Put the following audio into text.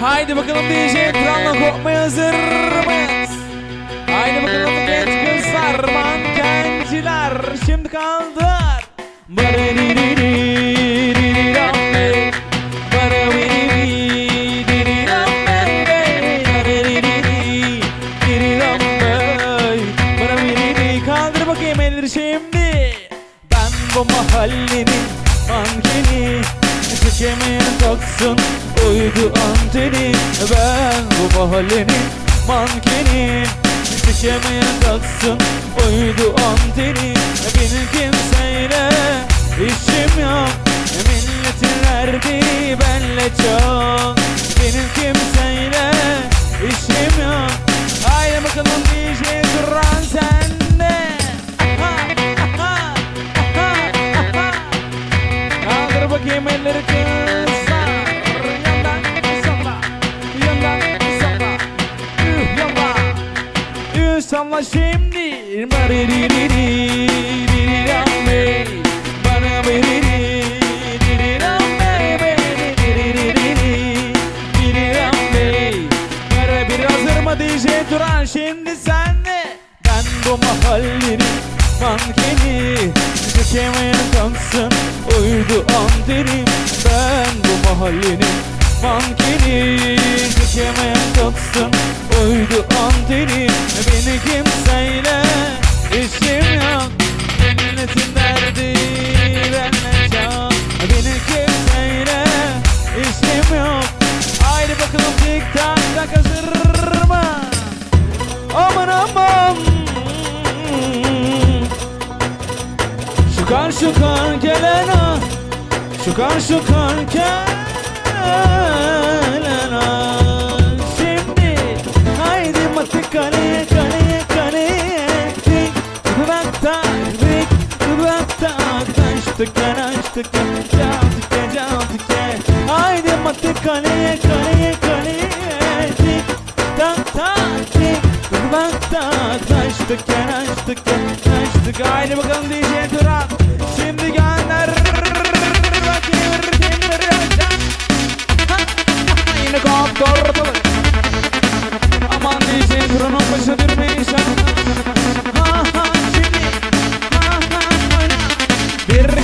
Haydi bakalım DJ Kral'la kopmaya hazır mıyız? Haydi bakalım genç kızlar, mankenciler şimdi kaldır. Kaldır bakayım elleri şimdi. Ben bu mahallenin mankeni Çekemeyen taksın uydu anteni Ben bu mahallenin mankeni Çekemeyen taksın uydu anteni Benim kimseyle işim yok. Milletin derdi benle çok Elleri kızlar Yandan salla Yandan salla Üh yalla Üh salla şimdi Baririririririrambe Bana veriririrambe Veririririririrambe Kara bir hazır mı DJ Turan şimdi senle Ben bu mahallenin mankeni Çekemeyen uydu antenim Ben bu mahallenin mankeni. Çekemeyen kalsın uydu antenim Beni Şukar şukar gelen ah Şukar şukar gelen ah Şimdi haydi matı kaleye kaleye kaleye Tik dudakta tik dudakta Açtık gel açtık gel Çaldık gel çaldık gel Haydi matı kaleye kaleye kaleye Açtık gel açtık gel açtık. Haydi bakalım DJ Turan Şimdi gönder. Yine kaptı ortalık Aman DJ Turan'ın başı durmayın Ha ha şimdi Ha ha oyna. Bir